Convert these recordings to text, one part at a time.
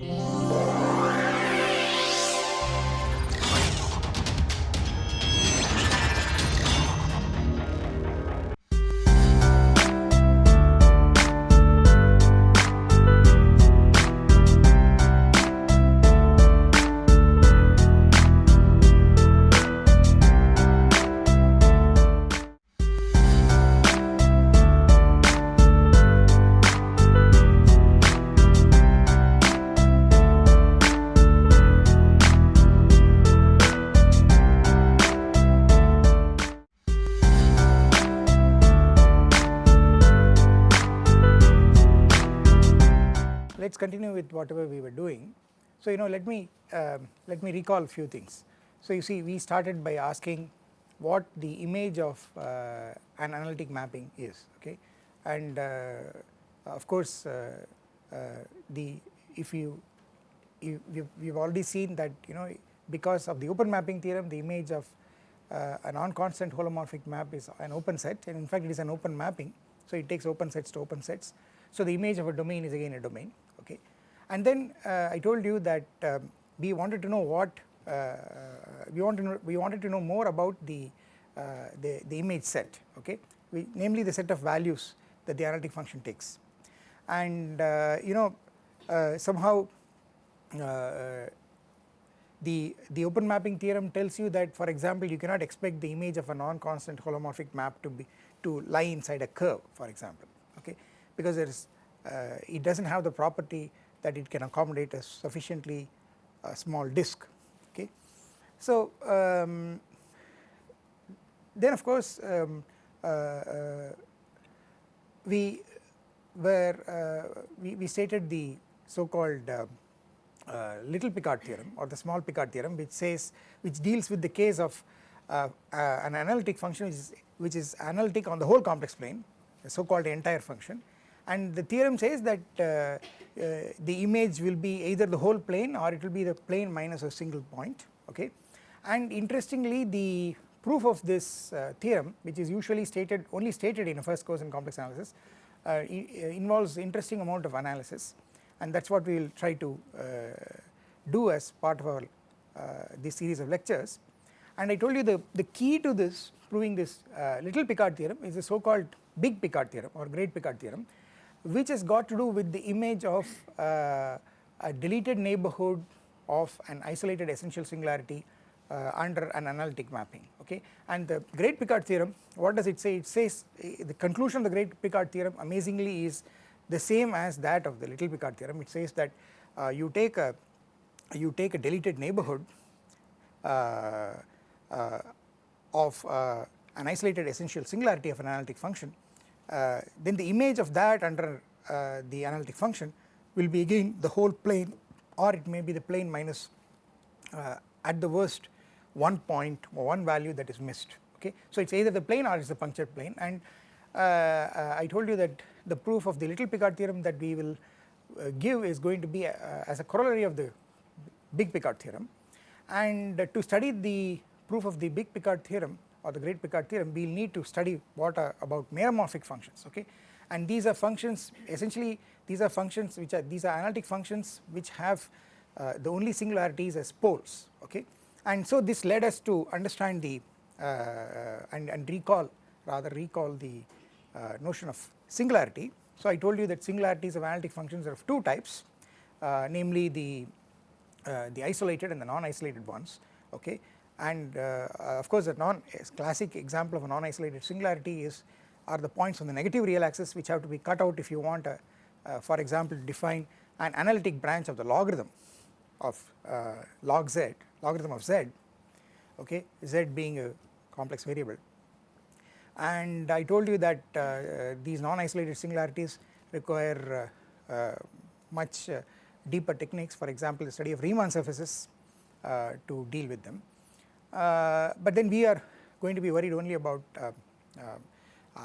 Yeah. Whatever we were doing. So you know let me uh, let me recall a few things. So you see we started by asking what the image of uh, an analytic mapping is okay and uh, of course uh, uh, the if you, you we have already seen that you know because of the open mapping theorem the image of uh, a non-constant holomorphic map is an open set and in fact it is an open mapping so it takes open sets to open sets so the image of a domain is again a domain. And then uh, I told you that um, we wanted to know what uh, we wanted to know, we wanted to know more about the uh, the, the image set okay? We, namely the set of values that the analytic function takes. And you know somehow the the open mapping theorem tells you that for example you cannot expect the image of a non-constant holomorphic map to be to lie inside a curve for example okay? Because there is uh, it does not have the property that it can accommodate a sufficiently uh, small disk okay. So um, then of course um, uh, we were we, we stated the so called uh, little Picard theorem or the small Picard theorem which says which deals with the case of uh, uh, an analytic function which is, which is analytic on the whole complex plane so called entire function and the theorem says that uh, uh, the image will be either the whole plane or it will be the plane minus a single point okay? And interestingly the proof of this uh, theorem which is usually stated only stated in a first course in complex analysis uh, uh, involves interesting amount of analysis. And that is what we will try to uh, do as part of our this series of lectures. And I told you the, the key to this proving this little Picard theorem is the so called big Picard theorem or great Picard theorem which has got to do with the image of uh, a deleted neighbourhood of an isolated essential singularity uh, under an analytic mapping okay? And the great Picard theorem what does it say? It says uh, the conclusion of the great Picard theorem amazingly is the same as that of the little Picard theorem. It says that uh, you take a you take a deleted neighbourhood uh, uh, of an isolated essential singularity of an analytic function uh, Uh, then the image of that under uh, the analytic function will be again the whole plane or it may be the plane minus uh, at the worst one point or one value that is missed okay. So it is either the plane or it is the punctured plane and uh, uh, I told you that the proof of the little Picard theorem that we will give is going to be as a corollary of the big Picard theorem and to study the proof of the big Picard theorem or the great Picard theorem we will need to study what are about meromorphic functions okay? And these are functions essentially these are functions which are these are analytic functions which have uh, the only singularities as poles okay? And so this led us to understand the uh, and, and recall rather recall the uh, notion of singularity. So I told you that singularities of analytic functions are of two types uh, namely the uh, the isolated and the non-isolated ones okay and uh, of course a non classic example of a non-isolated singularity is are the points on the negative real axis which have to be cut out if you want a, uh, for example to define an analytic branch of the logarithm of uh, log z logarithm of z okay z being a complex variable. And I told you that uh, these non-isolated singularities require uh, uh, much deeper techniques for example the study of Riemann surfaces to deal with them Uh, but then we are going to be worried only about uh, uh, uh,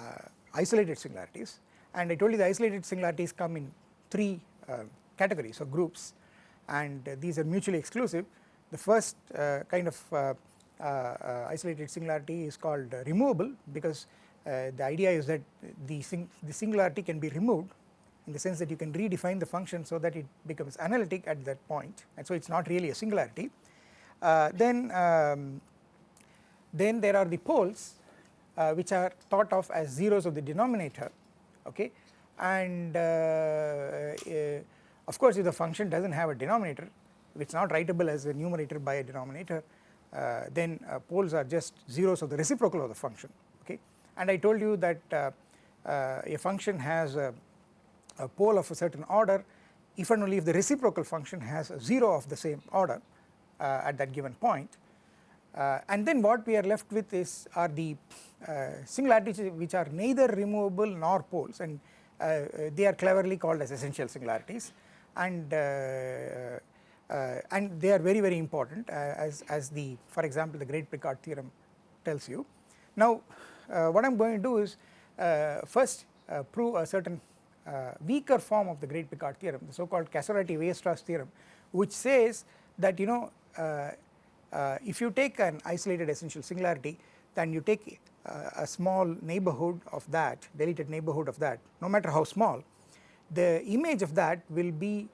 isolated singularities and I told you the isolated singularities come in three uh, categories or groups and these are mutually exclusive. The first kind of isolated singularity is called removable because the idea is that the, sing the singularity can be removed in the sense that you can redefine the function so that it becomes analytic at that point and so it is not really a singularity. Uh, then, um, then there are the poles uh, which are thought of as zeros of the denominator okay? And uh, uh, of course if the function does not have a denominator if it is not writable as a numerator by a denominator uh, then uh, poles are just zeros of the reciprocal of the function okay? And I told you that a function has a, a pole of a certain order if and only if the reciprocal function has a 0 of the same order. uh, Uh, at that given point. Uh, and then what we are left with is are the uh, singularities which are neither removable nor poles. And uh, uh, they are cleverly called as essential singularities. And and they are very very important as, as the for example the great Picard theorem tells you. Now what I am going to do is first prove a certain weaker form of the great Picard theorem the so called Casorati-Weierstrass theorem which says that you know uh, uh, Uh, uh, if you take an isolated essential singularity then you take uh, a small neighborhood of that deleted neighborhood of that no matter how small the image of that will be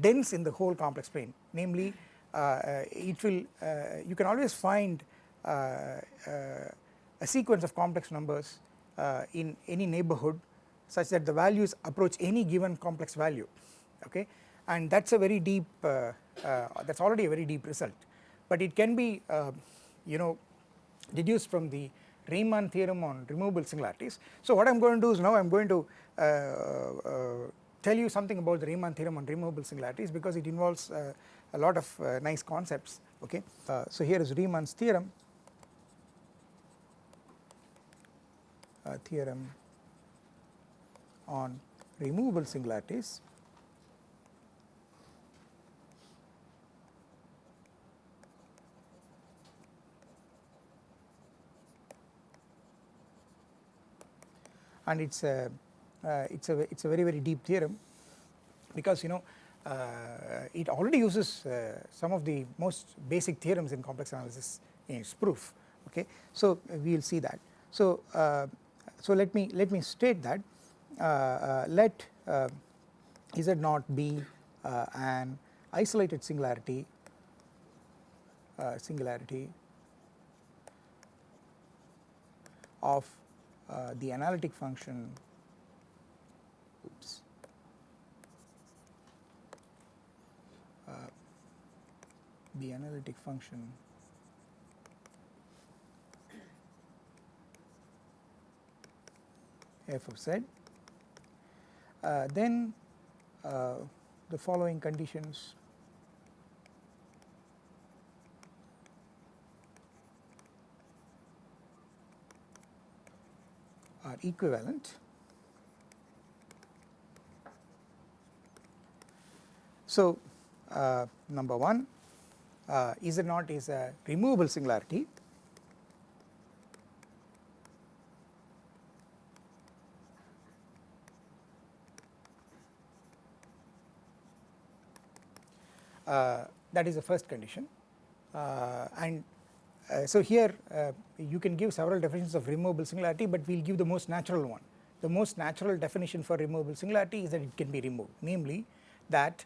dense in the whole complex plane. Namely uh, it will you can always find a sequence of complex numbers in any neighborhood such that the values approach any given complex value. Okay and that is a very deep uh, uh, that is already a very deep result but it can be uh, you know deduced from the Riemann theorem on removable singularities. So what I am going to do is now I am going to uh, uh, tell you something about the Riemann theorem on removable singularities because it involves uh, a lot of nice concepts okay. so here is Riemann's theorem theorem on removable singularities and it is a uh, it's a it's a very very deep theorem because you know uh, it already uses uh, some of the most basic theorems in complex analysis in its proof okay? So uh, we will see that. So uh, so let me let me state that uh, let z naught be an isolated singularity singularity of uh, the analytic function. Oops. Uh, the analytic function. F of z. Uh, then uh, the following conditions are equivalent. So, uh, number 1 uh, Z naught is a removable singularity uh, that is the first condition uh, and so here uh, you can give several definitions of removable singularity but we will give the most natural one. The most natural definition for removable singularity is that it can be removed namely that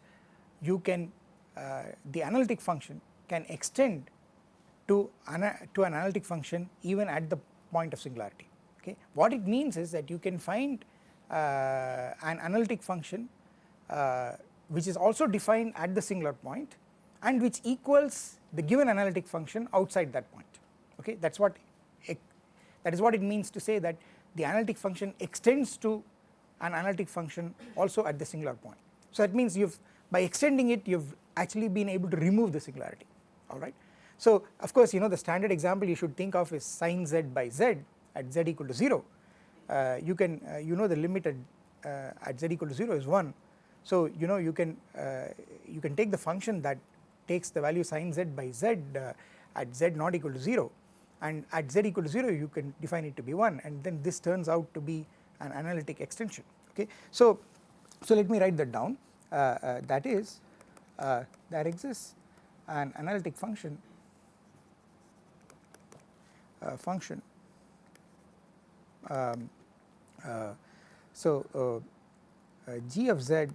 you can uh, the analytic function can extend to, to an analytic function even at the point of singularity okay. What it means is that you can find uh, an analytic function uh, which is also defined at the singular point and which equals the given analytic function outside that point okay that is what that is what it means to say that the analytic function extends to an analytic function also at the singular point. So that means you have by extending it you have actually been able to remove the singularity alright. So of course you know the standard example you should think of is sin z by z at z equal to 0 uh, you can uh, you know the limit at, uh, at z equal to 0 is 1 so you know you can uh, you can take the function that takes the value sin z by z uh, at z not equal to 0 and at z equal to 0 you can define it to be 1 and then this turns out to be an analytic extension okay. So, so let me write that down uh, uh, that is uh, there exists an analytic function uh, function um, uh, so uh, g of z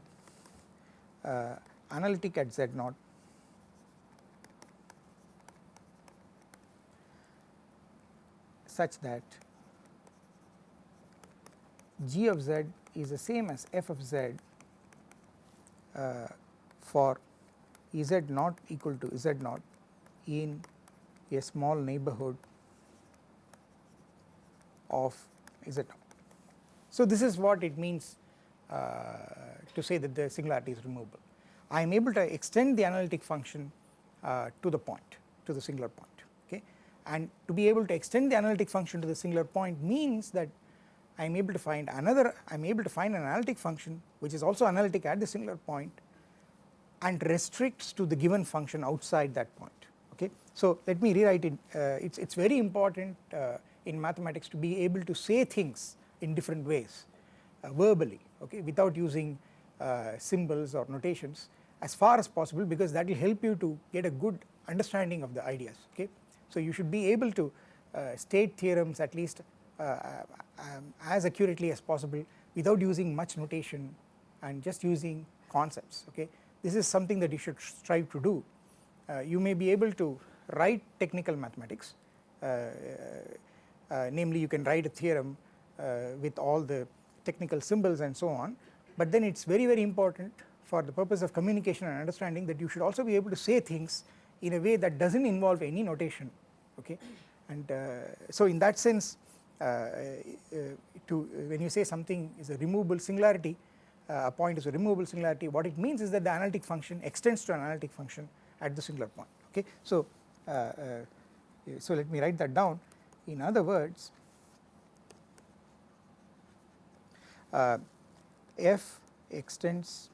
analytic at z naught such that g of z is the same as f of z uh, for z not equal to z naught in a small neighborhood of z naught. So, this is what it means uh, to say that the singularity is removable. I am able to extend the analytic function uh, to the point to the singular point and to be able to extend the analytic function to the singular point means that I am able to find another I am able to find an analytic function which is also analytic at the singular point and restricts to the given function outside that point okay. So let me rewrite it uh, it's it's very important uh, in mathematics to be able to say things in different ways uh, verbally okay without using uh, symbols or notations as far as possible because that will help you to get a good understanding of the ideas okay. So you should be able to uh, state theorems at least uh, um, as accurately as possible without using much notation and just using concepts okay. This is something that you should strive to do. Uh, you may be able to write technical mathematics uh, uh, namely you can write a theorem uh, with all the technical symbols and so on but then it is very very important for the purpose of communication and understanding that you should also be able to say things in a way that does not involve any notation okay? And uh, so in that sense uh, uh, to when you say something is a removable singularity a point is a removable singularity what it means is that the analytic function extends to an analytic function at the singular point okay? So so let me write that down. In other words uh, f extends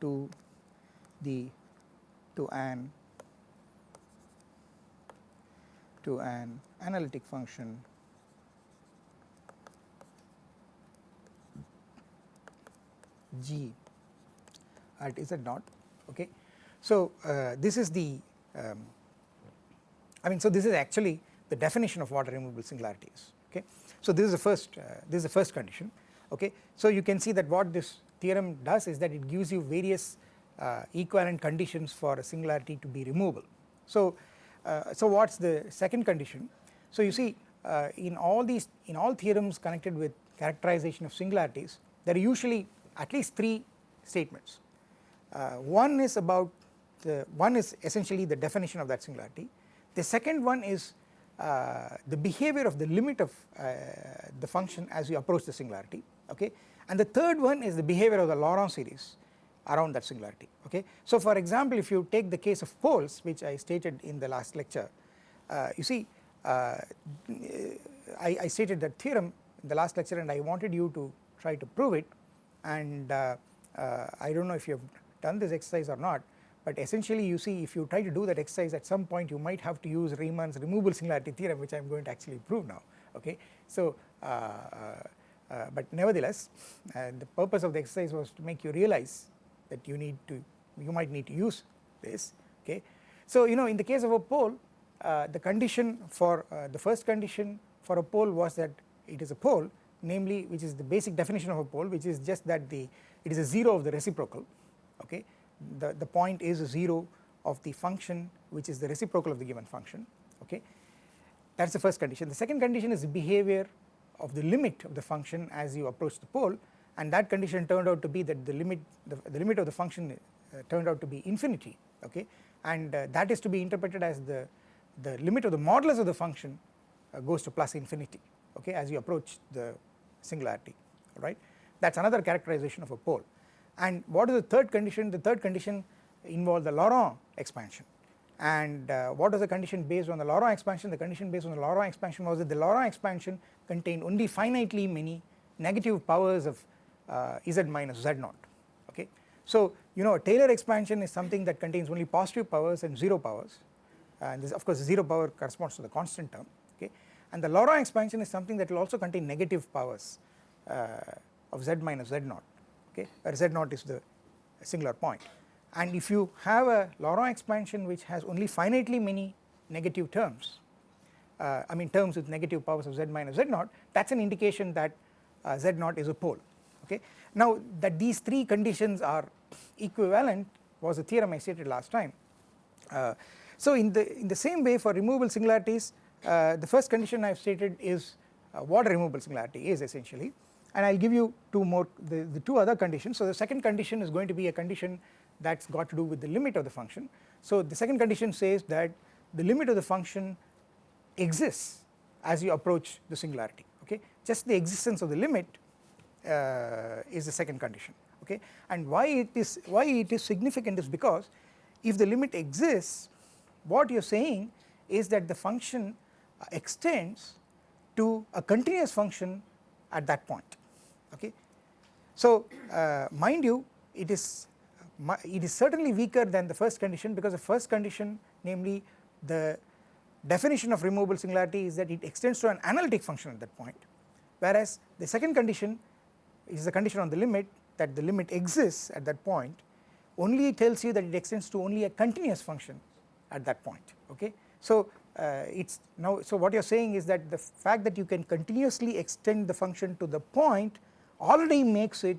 to the to an to an analytic function g at z naught okay. So uh, this is the um, I mean so this is actually the definition of what removable singularity is okay. So this is the first uh, this is the first condition okay. So you can see that what this theorem does is that it gives you various equivalent conditions for a singularity to be removable. So uh, so what is the second condition? So you see uh, in all these in all theorems connected with characterization of singularities there are usually at least three statements. Uh, one is about the one is essentially the definition of that singularity. The second one is uh, the behavior of the limit of uh, the function as you approach the singularity okay? And the third one is the behavior of the Laurent series around that singularity okay. So for example if you take the case of poles which I stated in the last lecture uh, you see uh, I, I, stated that theorem in the last lecture and I wanted you to try to prove it and uh, uh, I do not know if you have done this exercise or not but essentially you see if you try to do that exercise at some point you might have to use Riemann's removable singularity theorem which I am going to actually prove now okay. So uh, uh, but nevertheless the purpose of the exercise was to make you realize that you need to you might need to use this okay. So you know in the case of a pole uh, the condition for uh, the first condition for a pole was that it is a pole namely which is the basic definition of a pole which is just that the it is a 0 of the reciprocal okay the, the point is 0 of the function which is the reciprocal of the given function okay that is the first condition. The second condition is the behavior of the limit of the function as you approach the pole and that condition turned out to be that the limit the, the limit of the function uh, turned out to be infinity okay? And uh, that is to be interpreted as the the limit of the modulus of the function uh, goes to plus infinity okay as you approach the singularity right? That is another characterization of a pole. And what is the third condition? The third condition involves the Laurent expansion. And uh, what was the condition based on the Laurent expansion? The condition based on the Laurent expansion was that the Laurent expansion contained only finitely many negative powers of z minus z naught okay. So you know a Taylor expansion is something that contains only positive powers and 0 powers. And this of course 0 power corresponds to the constant term okay? And the Laurent expansion is something that will also contain negative powers uh, of z minus z naught okay? Where z naught is the singular point. And if you have a Laurent expansion which has only finitely many negative terms uh, I mean terms with negative powers of z minus z naught that is an indication that uh, z naught is a pole okay. Now that these three conditions are equivalent was a theorem I stated last time. Uh, so in the in the same way for removable singularities uh, the first condition I have stated is uh, what a removable singularity is essentially and I will give you two more the, the two other conditions. So the second condition is going to be a condition that has got to do with the limit of the function. So the second condition says that the limit of the function exists as you approach the singularity okay just the existence of the limit is the second condition okay and why it is why it is significant is because if the limit exists what you are saying is that the function extends to a continuous function at that point okay. So uh, mind you it is it is certainly weaker than the first condition because the first condition namely the definition of removable singularity is that it extends to an analytic function at that point whereas the second condition is the condition on the limit that the limit exists at that point only tells you that it extends to only a continuous function at that point okay. So uh, it's now so what you are saying is that the fact that you can continuously extend the function to the point already makes it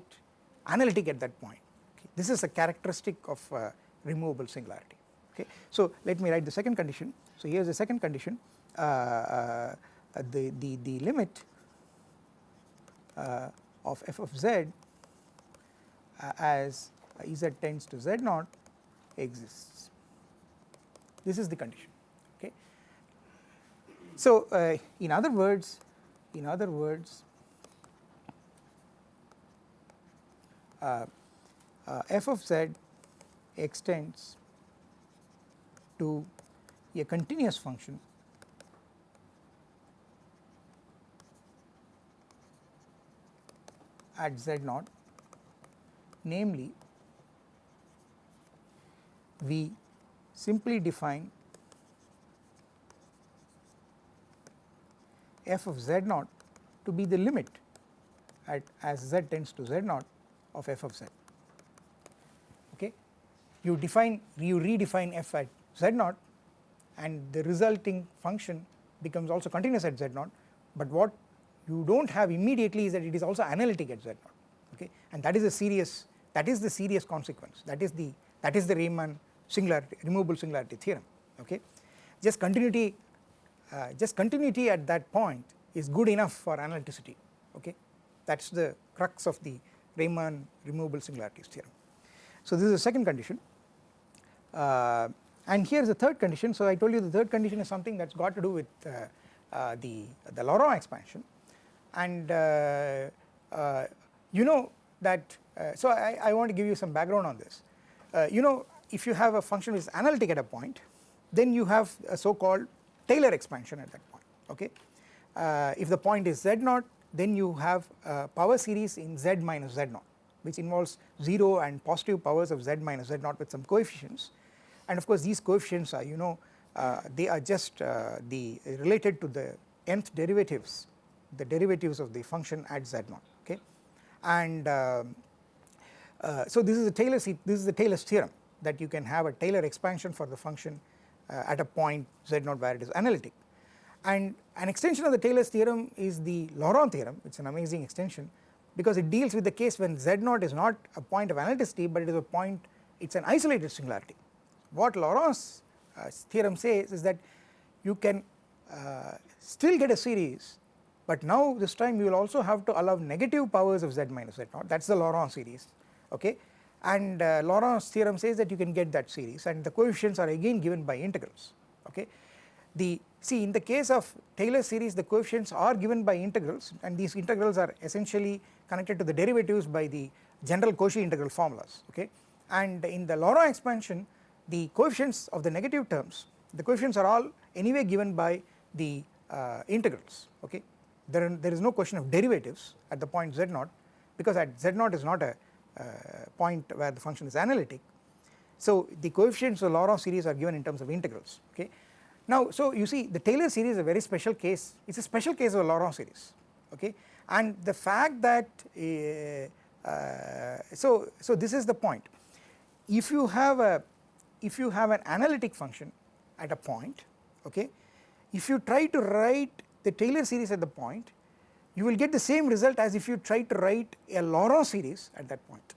analytic at that point okay. This is a characteristic of uh, removable singularity okay. So let me write the second condition so here is the second condition uh, uh the, the, the limit uh, of f of z uh, as z tends to z naught exists this is the condition okay. So uh, in other words in other words uh, uh, f of z extends to a continuous function at z naught namely we simply define f of z naught to be the limit at as z tends to z naught of f of z. Okay? You define you redefine f at z naught and the resulting function becomes also continuous at z naught but what you do not have immediately is that it is also analytic at z naught okay? And that is a serious that is the serious consequence. That is the that is the Riemann singularity removable singularity theorem okay? Just continuity uh, just continuity at that point is good enough for analyticity okay? That is the crux of the Riemann removable singularities theorem. So this is the second condition. Uh, and here is the third condition. So I told you the third condition is something that has got to do with uh, uh, the, the Laurent expansion and uh, uh, you know that uh, so I, I, want to give you some background on this you know if you have a function which is analytic at a point then you have a so called Taylor expansion at that point okay. if the point is z naught then you have a power series in z minus z naught which involves 0 and positive powers of z minus z naught with some coefficients and of course these coefficients are you know uh, they are just uh, the related to the nth derivatives the derivatives of the function at z naught okay? And um, uh, so this is the Taylor this is the Taylor's theorem that you can have a Taylor expansion for the function uh, at a point z naught where it is analytic. And an extension of the Taylor's theorem is the Laurent theorem. It is an amazing extension because it deals with the case when z naught is not a point of analyticity but it is a point it is an isolated singularity. What Laurent's uh, theorem says is that you can uh, still get a series but now this time you will also have to allow negative powers of z minus z naught. That is the Laurent series okay? And uh, Laurent's theorem says that you can get that series and the coefficients are again given by integrals okay. The see in the case of Taylor series the coefficients are given by integrals and these integrals are essentially connected to the derivatives by the general Cauchy integral formulas okay? And in the Laurent expansion the coefficients of the negative terms the coefficients are all anyway given by the uh, integrals okay there, there is no question of derivatives at the point z naught because at z naught is not a uh, point where the function is analytic. So the coefficients of Laurent series are given in terms of integrals okay? Now so you see the Taylor series is a very special case. It is a special case of a Laurent series okay? And the fact that uh, uh, so so this is the point. If you have a if you have an analytic function at a point okay? If you try to write the Taylor series at the point you will get the same result as if you try to write a Laurent series at that point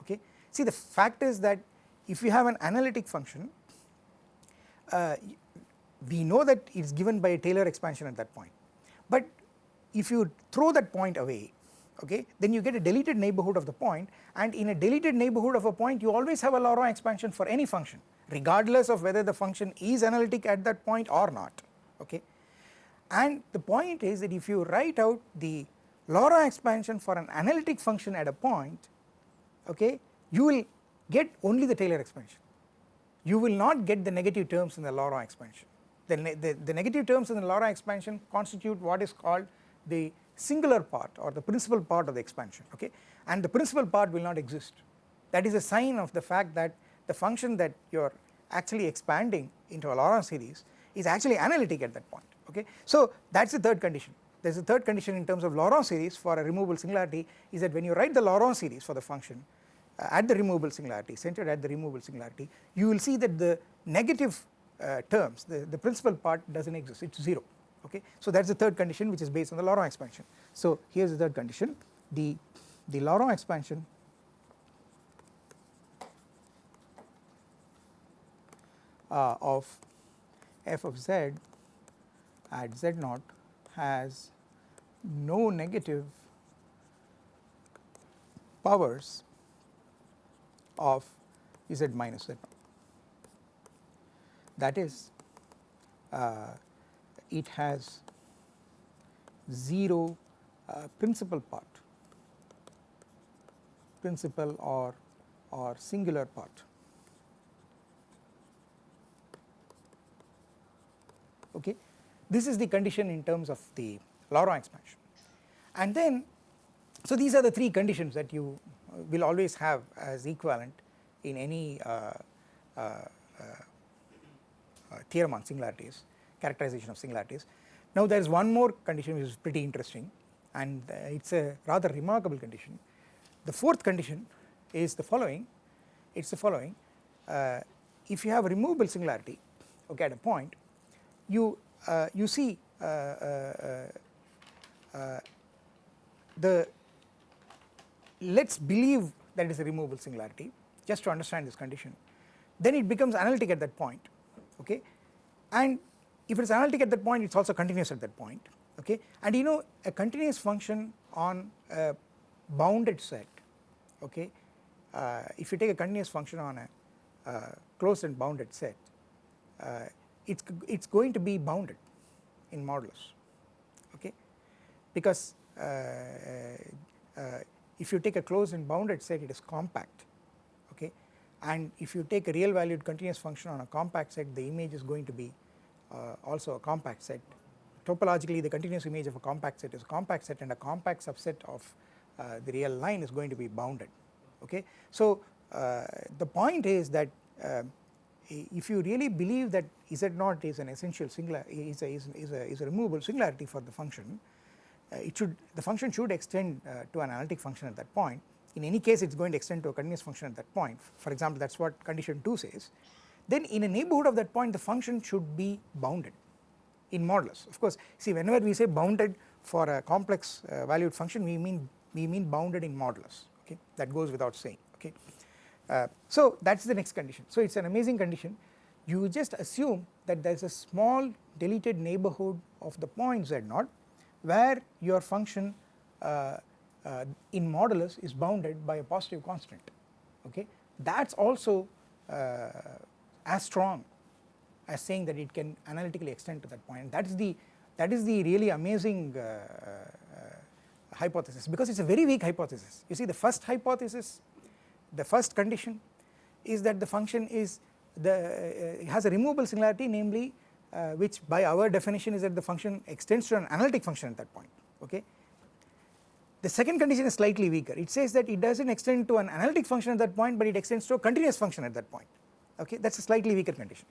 okay. See the fact is that if you have an analytic function uh, we know that it is given by a Taylor expansion at that point but if you throw that point away okay then you get a deleted neighbourhood of the point and in a deleted neighbourhood of a point you always have a Laurent expansion for any function regardless of whether the function is analytic at that point or not okay. And the point is that if you write out the Laurent expansion for an analytic function at a point okay you will get only the Taylor expansion. You will not get the negative terms in the Laurent expansion. The, the, the negative terms in the Laurent expansion constitute what is called the singular part or the principal part of the expansion okay? And the principal part will not exist. That is a sign of the fact that the function that you are actually expanding into a Laurent series is actually analytic at that point okay. So that is the third condition there is a third condition in terms of Laurent series for a removable singularity is that when you write the Laurent series for the function uh, at the removable singularity centered at the removable singularity you will see that the negative uh, terms the, the principal part does not exist it is 0 okay. So that is the third condition which is based on the Laurent expansion. So here is the third condition the, the Laurent expansion uh, of f of z at z naught has no negative powers of z minus z naught. That is uh, it has 0 uh, principal part principal or or singular part okay this is the condition in terms of the Laurent expansion and then so these are the three conditions that you will always have as equivalent in any uh, uh, uh, uh theorem on singularities characterization of singularities. Now there is one more condition which is pretty interesting and uh, it is a rather remarkable condition. The fourth condition is the following, it is the following, uh, if you have a removable singularity okay at a point you uh, you see uh, uh, uh, the let us believe that is a removable singularity just to understand this condition. Then it becomes analytic at that point okay? And if it is analytic at that point it is also continuous at that point okay? And you know a continuous function on a bounded set okay? Uh, if you take a continuous function on a uh, closed and bounded set uh, it's it's going to be bounded in modulus okay because uh, uh, if you take a closed and bounded set it is compact okay and if you take a real valued continuous function on a compact set the image is going to be uh, also a compact set. Topologically the continuous image of a compact set is a compact set and a compact subset of uh, the real line is going to be bounded okay. So uh, the point is that if you really believe that z naught is an essential singular is a, is, is a, is a removable singularity for the function uh, it should the function should extend uh, to an analytic function at that point. In any case it is going to extend to a continuous function at that point. For example that is what condition 2 says. Then in a neighbourhood of that point the function should be bounded in modulus. Of course see whenever we say bounded for a complex uh, valued function we mean we mean bounded in modulus. Okay? That goes without saying. Okay. Uh, so that is the next condition. So it is an amazing condition. You just assume that there is a small deleted neighbourhood of the point z naught where your function uh, uh, in modulus is bounded by a positive constant okay? That is also uh, as strong as saying that it can analytically extend to that point. That is the that is the really amazing uh, hypothesis because it is a very weak hypothesis. You see the first hypothesis the first condition is that the function is the uh, has a removable singularity namely uh, which by our definition is that the function extends to an analytic function at that point okay? The second condition is slightly weaker. It says that it does not extend to an analytic function at that point but it extends to a continuous function at that point okay? That is a slightly weaker condition.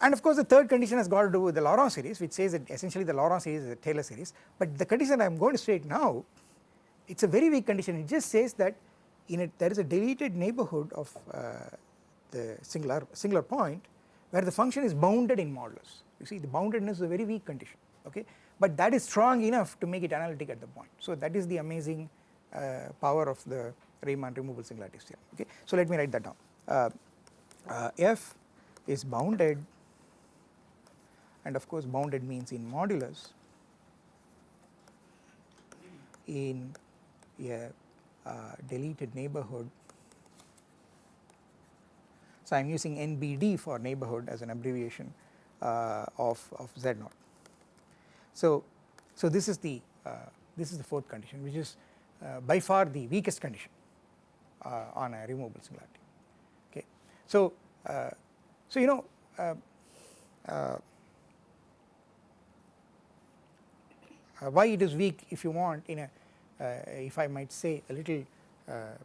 And of course the third condition has got to do with the Laurent series which says that essentially the Laurent series is a Taylor series. But the condition I am going to state now it is a very weak condition. It just says that in it there is a deleted neighbourhood of uh, the singular singular point where the function is bounded in modulus you see the boundedness is a very weak condition okay but that is strong enough to make it analytic at the point. So that is the amazing uh, power of the Riemann removable singularities theorem okay. So let me write that down uh, uh, F is bounded and of course bounded means in modulus in a deleted neighborhood. So I am using NBD for neighborhood as an abbreviation uh, of, of Z naught. So, so this is the uh, this is the fourth condition which is uh, by far the weakest condition uh, on a removable singularity okay. So, uh, so you know why it is weak if you want in a Uh, if I might say a little uh,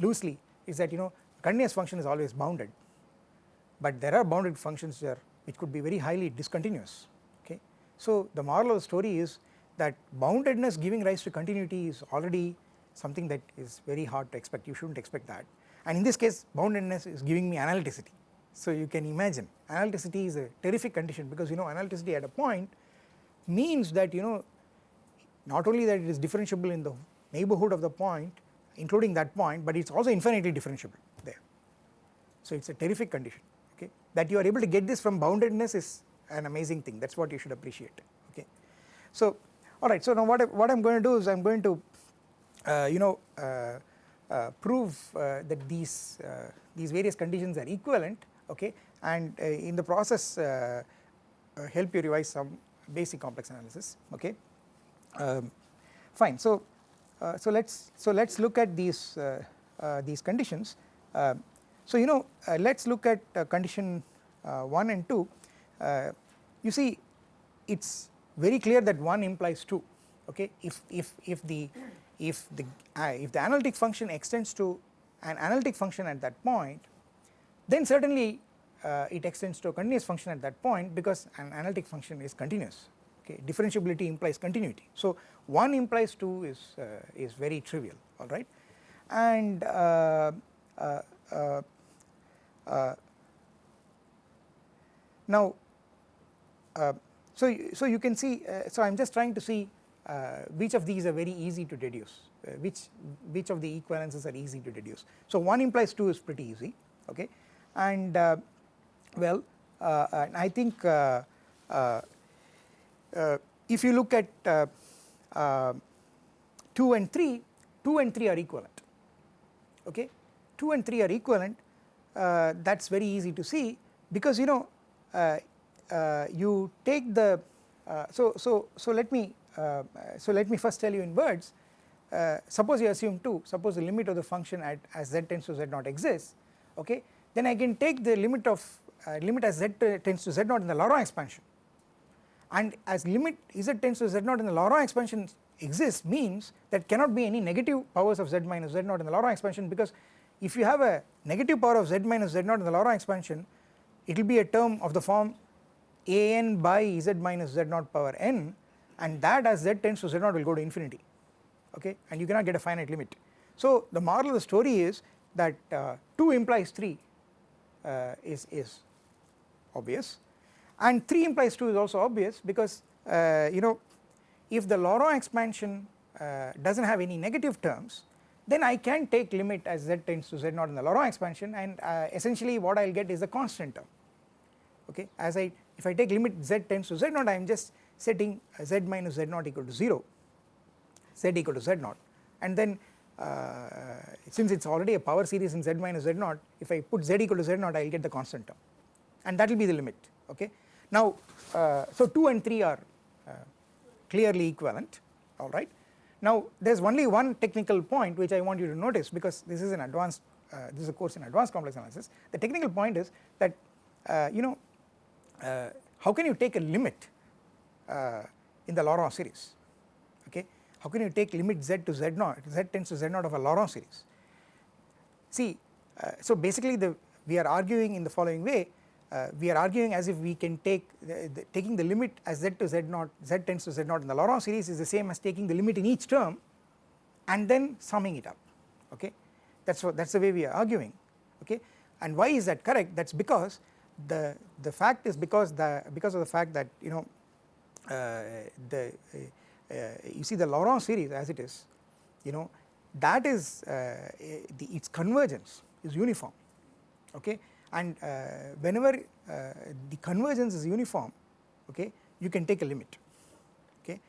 loosely is that you know continuous function is always bounded but there are bounded functions there which could be very highly discontinuous okay. So the moral of the story is that boundedness giving rise to continuity is already something that is very hard to expect you should not expect that and in this case boundedness is giving me analyticity. So you can imagine analyticity is a terrific condition because you know analyticity at a point means that you know not only that it is differentiable in the neighborhood of the point including that point but it is also infinitely differentiable there. So it is a terrific condition okay that you are able to get this from boundedness is an amazing thing that is what you should appreciate okay. So alright so now what I, what I am going to do is I am going to uh, you know uh, uh, prove uh, that these uh, these various conditions are equivalent okay and uh, in the process help you revise some basic complex analysis okay. Um, fine. So so let's so let's look at these these conditions. Um, so you know let's look at condition 1 and 2 you see it's very clear that 1 implies 2 okay? If if if the if the uh, if the analytic function extends to an analytic function at that point then certainly uh, it extends to a continuous function at that point because an analytic function is continuous okay differentiability implies continuity. So 1 implies 2 is uh, is very trivial alright and uh, uh, uh, now so so you can see so I am just trying to see uh, which of these are very easy to deduce, uh, which, which of the equivalences are easy to deduce. So 1 implies 2 is pretty easy okay? And uh, well and I think if you look at 2 and 3, 2 and 3 are equivalent okay? 2 and 3 are equivalent uh, that is very easy to see because you know uh, uh, you take the so so so let me uh, so let me first tell you in words. Uh, suppose you assume 2 suppose the limit of the function at as z tends to z naught exists okay? Then I can take the limit of uh, limit as z tends to z naught in the Laurent expansion and as limit z tends to z naught in the Laurent expansion exists means that cannot be any negative powers of z minus z naught in the Laurent expansion because if you have a negative power of z minus z naught in the Laurent expansion it will be a term of the form a n by z minus z naught power n and that as z tends to z0 will go to infinity okay and you cannot get a finite limit. So the moral of the story is that uh, 2 implies 3 uh, is, is obvious and 3 implies 2 is also obvious because uh, you know if the Laurent expansion uh, does not have any negative terms then I can take limit as z tends to z0 in the Laurent expansion. And uh, essentially what I will get is a constant term. Okay? As I if I take limit z tends to z0 I am just setting z minus z naught equal to 0 z equal to z naught. And then uh, since it is already a power series in z minus z naught if I put z equal to z naught I will get the constant term. And that will be the limit. Okay. Now uh, so 2 and 3 are uh, clearly equivalent alright. Now there is only one technical point which I want you to notice because this is an advanced uh, this is a course in advanced complex analysis the technical point is that uh, you know uh, how can you take a limit uh, in the Laurent series okay. How can you take limit z to z naught z tends to z naught of a Laurent series. See so basically the we are arguing in the following way uh, we are arguing as if we can take the, the, taking the limit as z to z naught z tends to z naught in the Laurent series is the same as taking the limit in each term and then summing it up okay? That is what that is the way we are arguing okay? And why is that correct? That is because the the fact is because the because of the fact that you know uh, the uh, uh, you see the Laurent series as it is you know that is uh, the its convergence is uniform okay and uh, whenever uh, the convergence is uniform okay you can take a limit okay?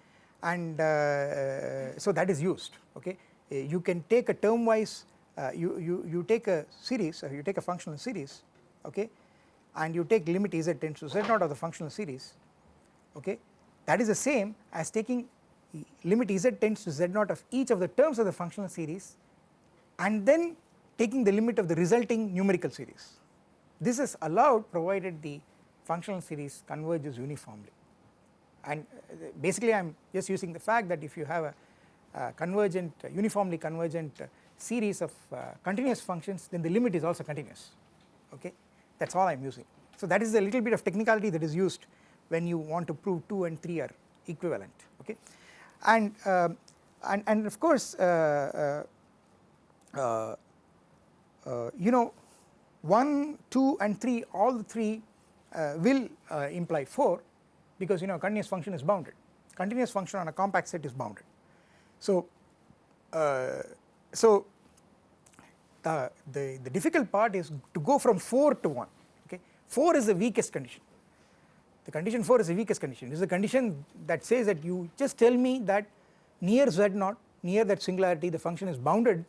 And uh, so that is used okay? You can take a term wise you, you, you take a series you take a functional series okay? And you take limit z tends to z naught of the functional series okay? That is the same as taking limit z tends to z naught of each of the terms of the functional series and then taking the limit of the resulting numerical series. This is allowed provided the functional series converges uniformly. And uh, basically I am just using the fact that if you have a, a convergent uh, uniformly convergent uh, series of uh, continuous functions then the limit is also continuous. Okay? That is all I am using. So that is a little bit of technicality that is used when you want to prove 2 and 3 are equivalent. Okay? And uh, and, and of course uh, uh you know 1 2 and 3 all the 3 uh, will uh, imply 4 because you know continuous function is bounded. Continuous function on a compact set is bounded. So uh, so the, the the difficult part is to go from 4 to 1 okay? 4 is the weakest condition. The condition 4 is the weakest condition. It is a condition that says that you just tell me that near z naught, near that singularity the function is bounded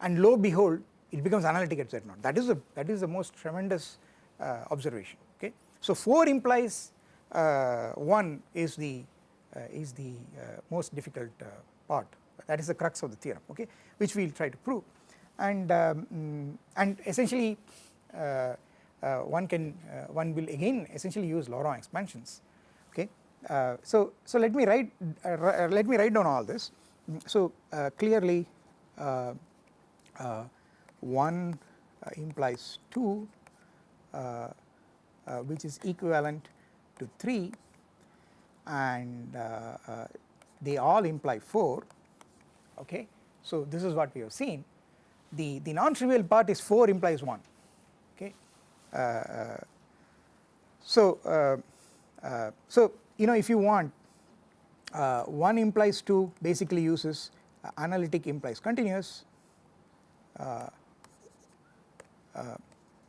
and lo behold it becomes analytic at z naught. That is the that is the most tremendous uh, observation. Okay. So 4 implies uh, 1 is the uh, is the uh, most difficult uh, part. That is the crux of the theorem. Okay, which we will try to prove, and um, mm, and essentially uh, one can one will again essentially use Laurent expansions okay. So, so let me write let me write down all this so clearly 1 uh, implies 2 uh, uh, which is equivalent to 3 and they all imply 4 okay. So this is what we have seen the, the non-trivial part is 4 implies 1 uh, uh, so, uh, so you know if you want 1 implies 2 basically uses analytic implies continuous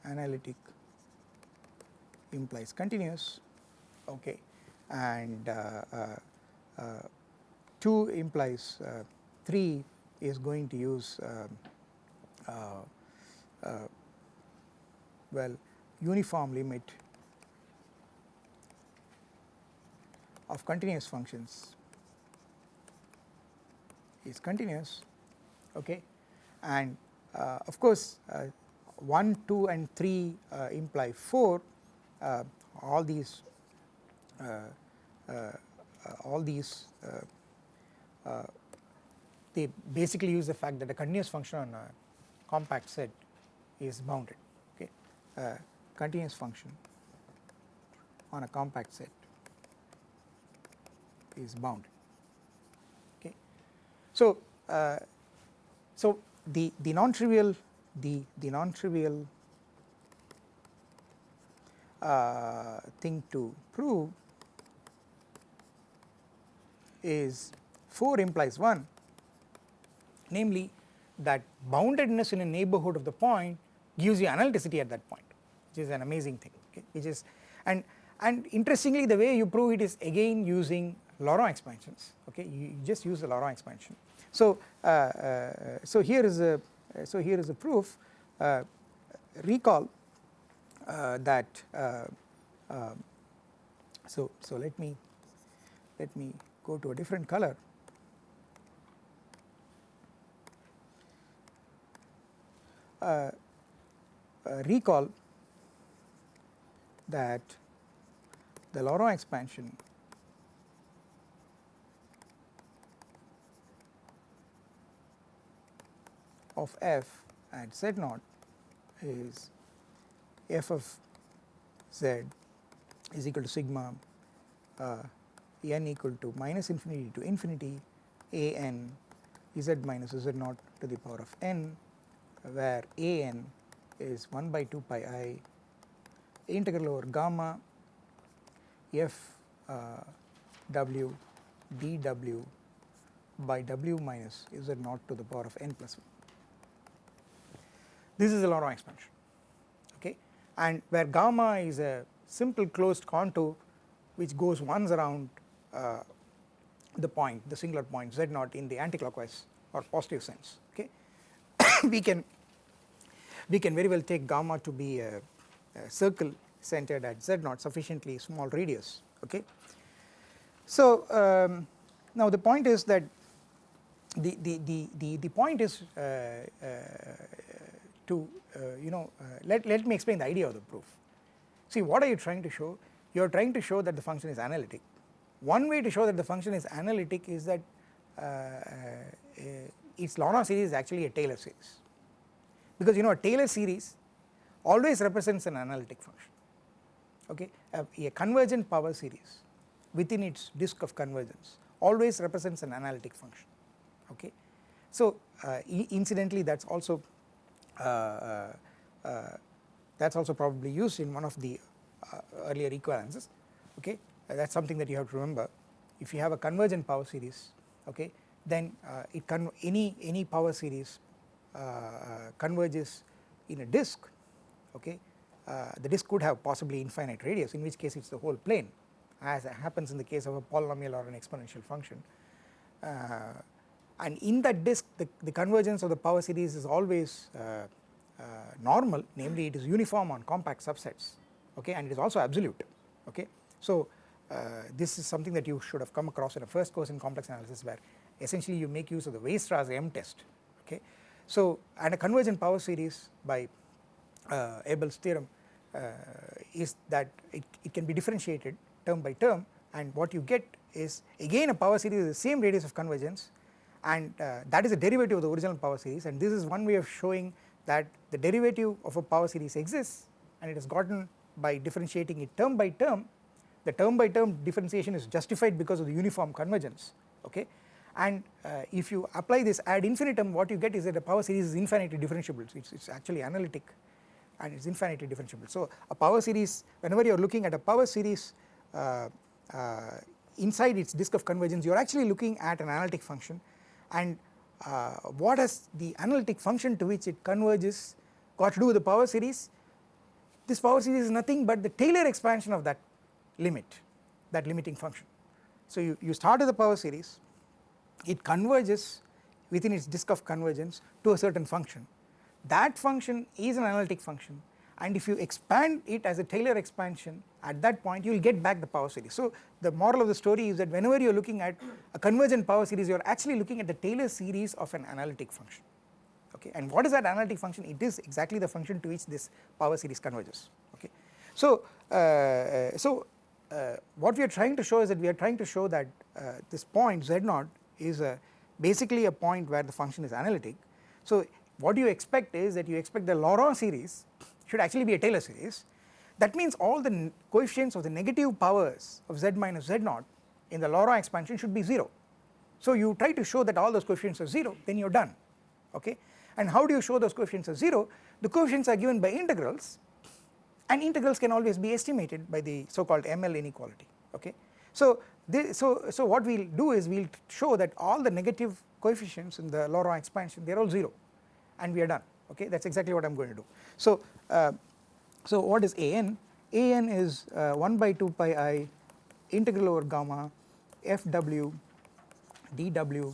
analytic implies continuous okay and uh, uh, uh, 2 implies 3 is going to use um, well uniform limit of continuous functions is continuous okay and uh, of course uh, 1 2 and 3 uh, imply 4 uh, all these uh, uh, all these they basically use the fact that a continuous function on a compact set is bounded okay continuous function on a compact set is bounded okay. So, uh, so the, the non-trivial the, the non-trivial uh, thing to prove is 4 implies 1 namely that boundedness in a neighbourhood of the point gives you analyticity at that point which is an amazing thing okay? Which is and and interestingly the way you prove it is again using Laurent expansions okay? You just use the Laurent expansion. So uh, uh, so here is a so here is a proof uh, recall uh, that uh, so so let me let me go to a different color. Uh, recall that the Laurent expansion of f at z naught is f of z is equal to sigma uh, n equal to minus infinity to infinity a n z minus z naught to the power of n where a n is 1 by 2 pi i integral over gamma f uh, dw by w minus z naught to the power of n plus 1. This is the Laurent expansion okay and where gamma is a simple closed contour which goes once around uh, the point the singular point z naught in the anticlockwise or positive sense okay we can we can very well take gamma to be a, a circle centered at z naught sufficiently small radius okay. So um, now the point is that the, the, the, the, the point is uh, uh, to uh, you know uh, let, let me explain the idea of the proof. See what are you trying to show? You are trying to show that the function is analytic. One way to show that the function is analytic is that uh, its Laurent series is actually a Taylor series because you know a Taylor series always represents an analytic function okay a, a convergent power series within its disk of convergence always represents an analytic function okay. So uh, incidentally that is also Uh, uh, uh, that is also probably used in one of the uh, earlier equivalences okay? That is something that you have to remember. If you have a convergent power series okay then uh, it can any any power series converges in a disk okay? The disk could have possibly infinite radius in which case it is the whole plane as happens in the case of a polynomial or an exponential function. Uh, and in that disk the, the convergence of the power series is always uh, uh, normal. Namely it is uniform on compact subsets. Okay? And it is also absolute. Okay. So uh, this is something that you should have come across in a first course in complex analysis where essentially you make use of the Weierstrass M test. Okay. So and a convergent power series by uh, Abel's theorem uh, is that it, it can be differentiated term by term. And what you get is again a power series is the same radius of convergence and uh, that is a derivative of the original power series. And this is one way of showing that the derivative of a power series exists and it is gotten by differentiating it term by term. The term by term differentiation is justified because of the uniform convergence okay? And uh, if you apply this ad infinitum what you get is that the power series is infinitely differentiable. So it's, actually analytic and it's infinitely differentiable. So a power series whenever you are looking at a power series uh, uh, inside its disk of convergence you are actually looking at an analytic function and uh, what has the analytic function to which it converges got to do with the power series? This power series is nothing but the Taylor expansion of that limit that limiting function. So you, you start with the power series it converges within its disk of convergence to a certain function. That function is an analytic function and if you expand it as a Taylor expansion at that point you will get back the power series. So the moral of the story is that whenever you are looking at a convergent power series you are actually looking at the Taylor series of an analytic function okay and what is that analytic function it is exactly the function to which this power series converges okay. So, uh, so uh, what we are trying to show is that we are trying to show that uh, this point z naught is a basically a point where the function is analytic. So what you expect is that you expect the Laurent series should actually be a Taylor series that means all the coefficients of the negative powers of z minus z naught in the Laurent expansion should be 0. So you try to show that all those coefficients are 0 then you are done okay and how do you show those coefficients are 0 the coefficients are given by integrals and integrals can always be estimated by the so called ML inequality okay. So so so what we will do is we will show that all the negative coefficients in the Laurent expansion they are all 0 and we are done okay that is exactly what I am going to do. So uh, so what is an? an is uh, 1 by 2 pi i integral over gamma fw dw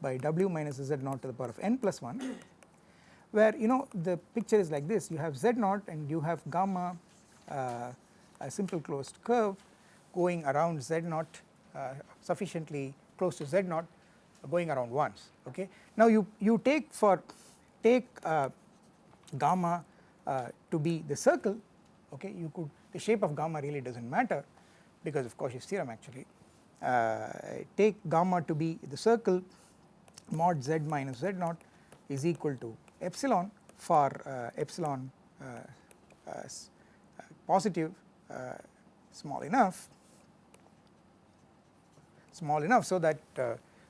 by w minus z naught to the power of n plus 1 where you know the picture is like this you have z naught and you have gamma uh, a simple closed curve going around z naught uh, sufficiently close to z naught going around once okay. Now you, you take for take uh, gamma uh, to be the circle okay you could the shape of gamma really does not matter because of Cauchy's theorem actually. Uh, take gamma to be the circle mod z minus z naught is equal to epsilon for uh, epsilon uh, uh, uh, positive small enough small enough so that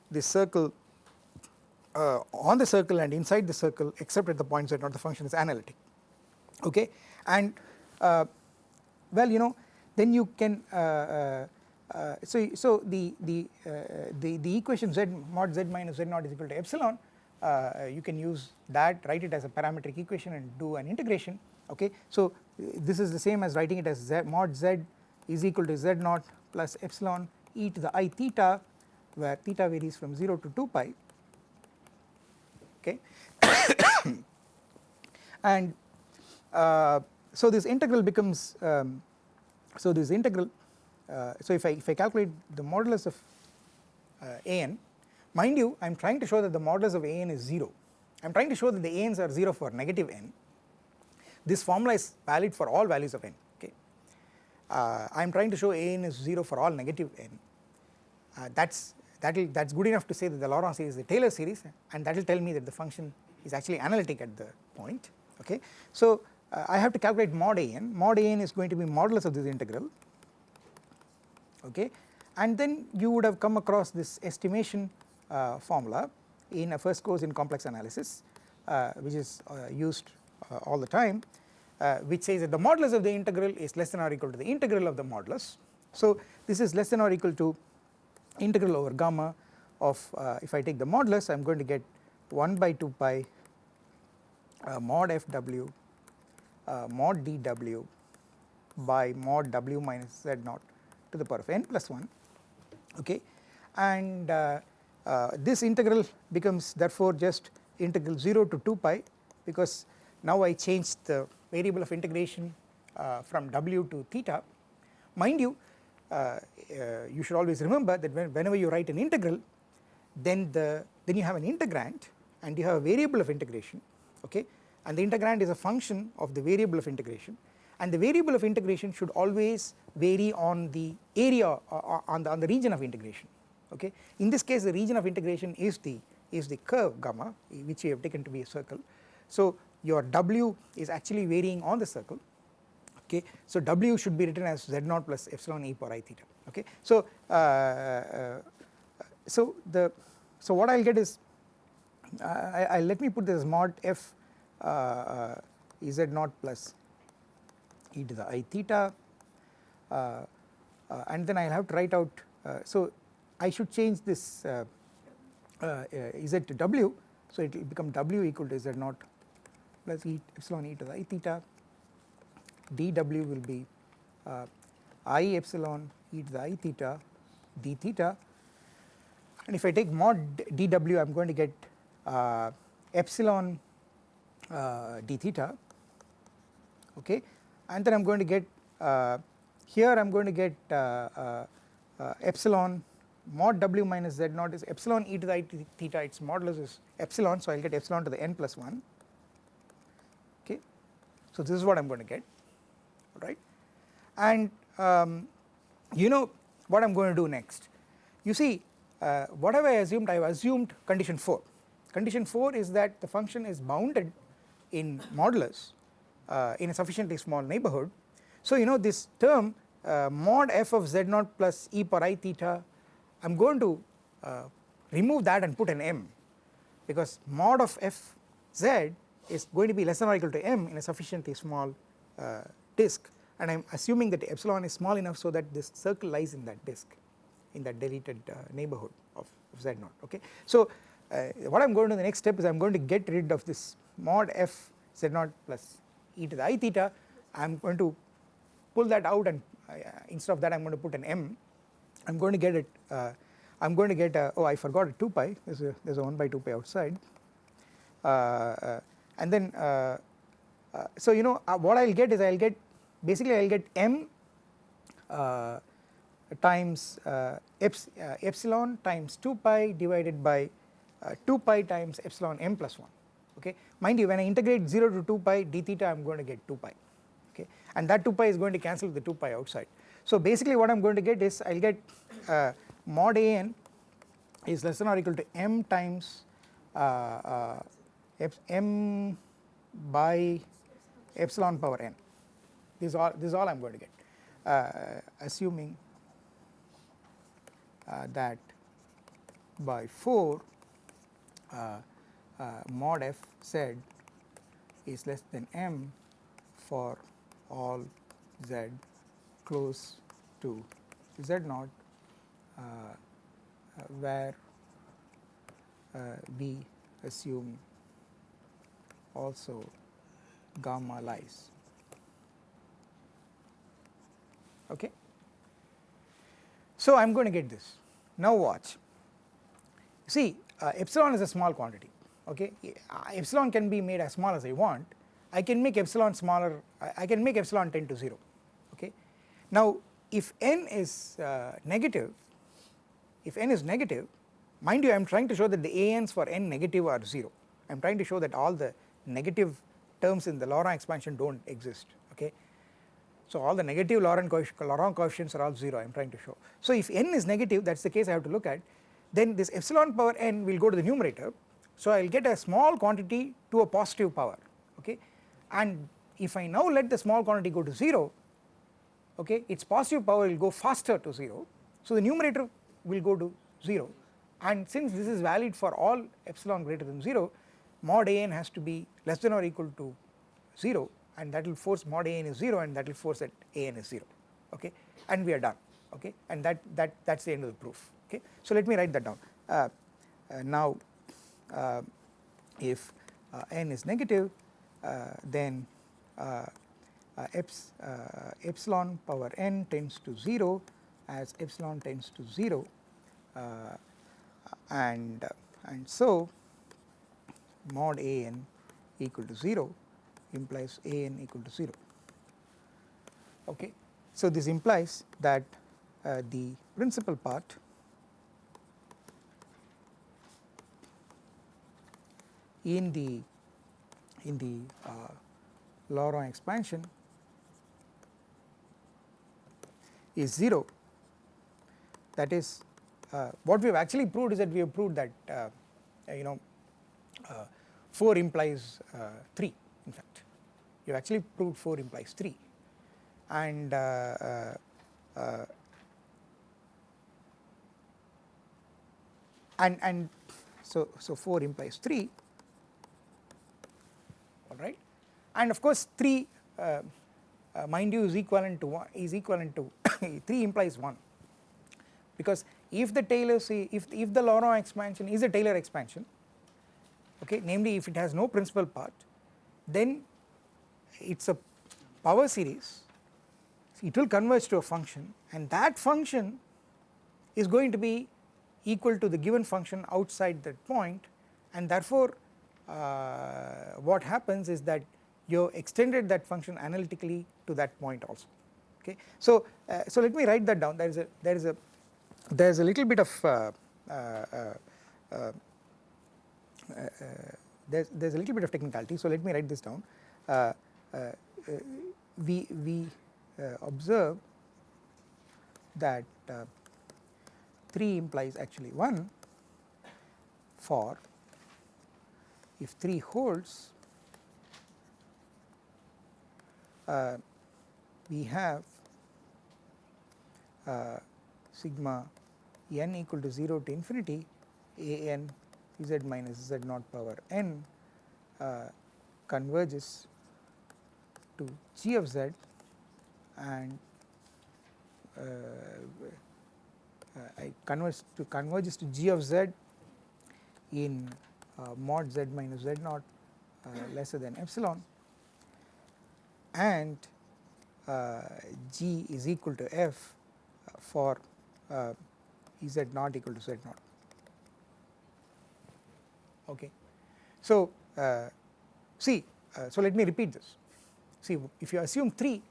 this circle uh, on the circle and inside the circle except at the points that not the function is analytic. Okay? And uh, well you know then you can uh, uh, uh, so, so the, the, uh, the, the equation z mod z minus z naught is equal to epsilon. You can use that write it as a parametric equation and do an integration. Okay. So this is the same as writing it as z mod z is equal to z naught plus epsilon e to the i theta where theta varies from 0 to 2 pi okay? And uh, so this integral becomes um, so this integral uh, so if I if I calculate the modulus of uh, an mind you I am trying to show that the modulus of an is 0 I am trying to show that the an's are 0 for negative n. This formula is valid for all values of n okay? Uh, I am trying to show an is 0 for all negative n. Uh, that's that will that's good enough to say that the Laurent series is a Taylor series and that will tell me that the function is actually analytic at the point okay. So uh, I have to calculate mod an mod an is going to be modulus of this integral okay and then you would have come across this estimation uh, formula in a first course in complex analysis uh, which is uh, used uh, all the time uh, which says that the modulus of the integral is less than or equal to the integral of the modulus. So this is less than or equal to integral over gamma of if I take the modulus I am going to get 1 by 2 pi mod fw mod dw by mod w minus z naught to the power of n plus 1 okay? And uh, uh, this integral becomes therefore just integral 0 to 2 pi because now I changed the variable of integration uh, from w to theta. Mind you uh, uh, you should always remember that when, whenever you write an integral then the then you have an integrand and you have a variable of integration okay? And the integrand is a function of the variable of integration. And the variable of integration should always vary on the area uh, uh, on the on the region of integration okay? In this case the region of integration is the is the curve gamma which we have taken to be a circle. So your w is actually varying on the circle okay so w should be written as Z0 plus epsilon e power i theta. Okay? So uh, uh, so the so what i'll get is uh, I, I let me put this mod f uh, z naught plus e to the i theta uh, uh, and then I will have to write out uh, so I should change this z to w. So it will become w equal to z naught plus e epsilon e to the i theta dw will be i epsilon e to the i theta d theta. And if I take mod dw I am going to get uh, epsilon uh, d theta. Okay? And then I am going to get uh, here I am going to get uh, uh, uh, epsilon mod w minus z naught is epsilon e to the i theta. Its modulus is epsilon so I will get epsilon to the n plus 1 okay. So this is what I am going to get right? And um, you know what I am going to do next? You see uh, what have I assumed? I have assumed condition 4 condition 4 is that the function is bounded in modulus uh, in a sufficiently small neighborhood. So you know this term uh, mod f of z naught plus e power i theta I am going to uh, remove that and put an m because mod of f z is going to be less than or equal to m in a sufficiently small uh, disk and I am assuming that epsilon is small enough so that this circle lies in that disk in that deleted uh, neighborhood of, of z naught okay. So uh, what I am going to do the next step is I am going to get rid of this mod f z naught plus e to the i theta. I am going to pull that out and uh, instead of that I am going to put an m. I am going to get it uh, I am going to get a, oh I forgot a 2 pi. There is a, there is a 1 by 2 pi outside. Uh, uh and then uh, uh, so you know what I will get is I will get basically I will get m times eps, epsilon times 2 pi divided by 2 pi times epsilon m plus 1 okay. Mind you when I integrate 0 to 2 pi d theta I am going to get 2 pi okay and that 2 pi is going to cancel the 2 pi outside. So basically what I am going to get is I will get uh, mod an is less than or equal to m times uh, uh, m by epsilon power n this is all this all I am going to get. Uh, assuming uh, that by 4 uh, uh, mod f z is less than m for all z close to z naught uh, where we assume also gamma lies okay. So I am going to get this. Now watch. See uh, epsilon is a small quantity. Okay? Uh, epsilon can be made as small as I want. I can make epsilon smaller I can make epsilon tend to 0 okay. Now if n is uh, negative if n is negative mind you I am trying to show that the ans for n negative are 0 I am trying to show that all the negative terms in the Laurent expansion do not exist. So all the negative Laurent, coefficients are all 0 I am trying to show. So if n is negative that is the case I have to look at then this epsilon power n will go to the numerator. So I will get a small quantity to a positive power okay? And if I now let the small quantity go to 0 okay its positive power will go faster to 0 so the numerator will go to 0 and since this is valid for all epsilon greater than 0 mod an has to be less than or equal to 0 and that will force mod an is 0 and that will force that an is 0 okay? And we are done okay? And that that that's the end of the proof okay? So let me write that down. Uh, uh, now uh, if uh, n is negative uh, then uh, eps, epsilon power n tends to 0 as epsilon tends to 0 and and so mod a n equal to 0 implies a n equal to 0 okay. So this implies that uh, the principal part in the in the uh, Laurent expansion is 0 that is uh, what we have actually proved is that we have proved that uh, you know uh, 4 implies uh, 3 in fact. You have actually proved 4 implies 3 and uh, and and so so 4 implies 3 alright and of course 3 uh, uh, mind you is equivalent to 1 is equivalent to 3 implies 1 because if the Taylor if if the Laurent expansion is a Taylor expansion okay namely if it has no principal part then it is a power series. It will converge to a function and that function is going to be equal to the given function outside that point and therefore uh, what happens is that you extended that function analytically to that point also. Okay. So, uh, so let me write that down. There is a there is a there is a little bit of uh, uh, uh, uh there's there's a little bit of technicality so let me write this down. Uh, uh, uh, we we observe that 3 implies actually 1 for if 3 holds uh, we have uh, sigma n equal to 0 to infinity a n z minus z naught power n uh, converges to g of z and uh, uh, I converge to converges to g of z in uh, mod z minus z naught uh, lesser than epsilon. And uh, g is equal to f for z naught equal to z naught okay. So uh, see uh, so let me repeat this. See if you assume 3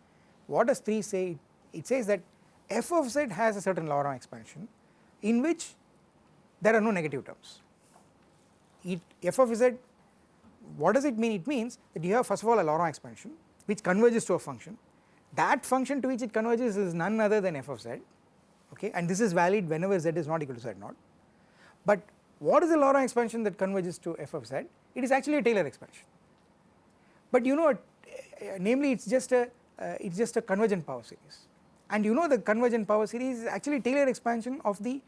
what does 3 say? It says that f of z has a certain Laurent expansion in which there are no negative terms. It f of z what does it mean? It means that you have first of all a Laurent expansion which converges to a function. That function to which it converges is none other than f of z. Okay. And this is valid whenever z is not equal to z naught. But what is the Laurent expansion that converges to f of z? It is actually a Taylor expansion. But you know namely it is just a uh, it is just a convergent power series. And you know the convergent power series is actually Taylor expansion of the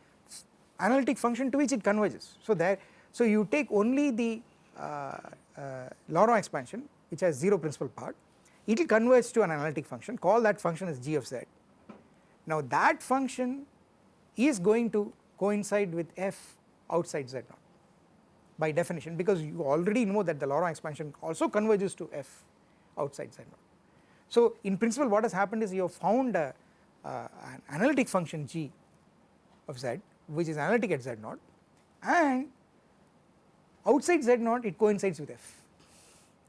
analytic function to which it converges. So there so you take only the uh, uh, Laurent expansion which has 0 principal part, it will converge to an analytic function. Call that function as g of z. Now that function is going to coincide with f outside z0 by definition because you already know that the Laurent expansion also converges to f outside z0. So in principle what has happened is you have found a, uh, an analytic function g of z which is analytic at z0 and outside z0 it coincides with f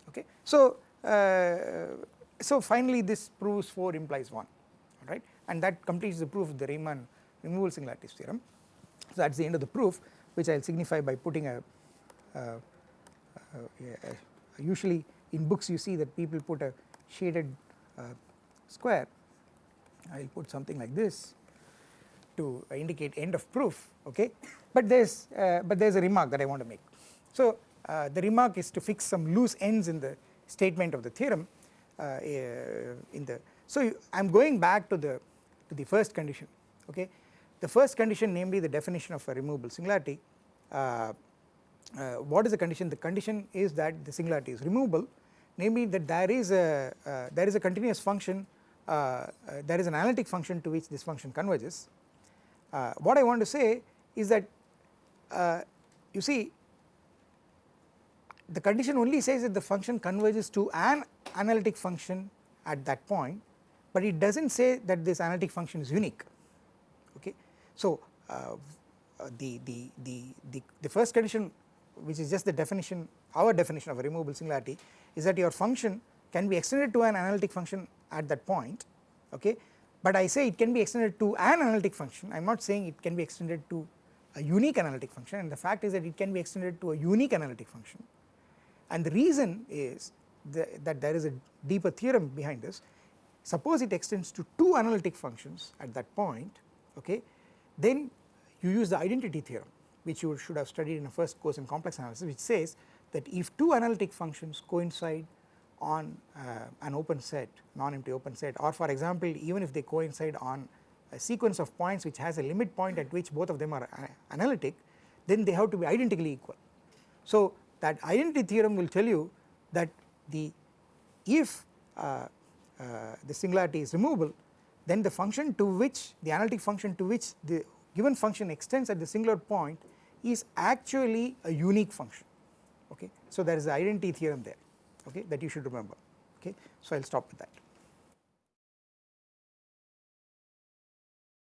okay. So, uh, so finally this proves 4 implies 1 alright and that completes the proof of the Riemann removal singularities theorem. So that is the end of the proof which I will signify by putting a, a, a, usually in books you see that people put a shaded uh, square. I will put something like this to indicate end of proof okay? But there is uh, but there is a remark that I want to make. So uh, the remark is to fix some loose ends in the statement of the theorem uh, uh in the so I am going back to the to the first condition okay the first condition namely the definition of a removable singularity uh, uh, what is the condition? The condition is that the singularity is removable. Namely that there is a uh, there is a continuous function uh, uh, there is an analytic function to which this function converges. What I want to say is that you see the condition only says that the function converges to an analytic function at that point but it does not say that this analytic function is unique. So uh, the, the, the, the, the first condition which is just the definition our definition of a removable singularity is that your function can be extended to an analytic function at that point okay? But I say it can be extended to an analytic function. I am not saying it can be extended to a unique analytic function. And the fact is that it can be extended to a unique analytic function. And the reason is the, that there is a deeper theorem behind this. Suppose it extends to two analytic functions at that point okay then you use the identity theorem which you should have studied in a first course in complex analysis which says that if two analytic functions coincide on uh, an open set non-empty open set or for example even if they coincide on a sequence of points which has a limit point at which both of them are uh, analytic then they have to be identically equal. So that identity theorem will tell you that the if uh, uh, the singularity is removable then the function to which the analytic function to which the given function extends at the singular point is actually a unique function okay. So there is the identity theorem there okay that you should remember okay so I will stop with that.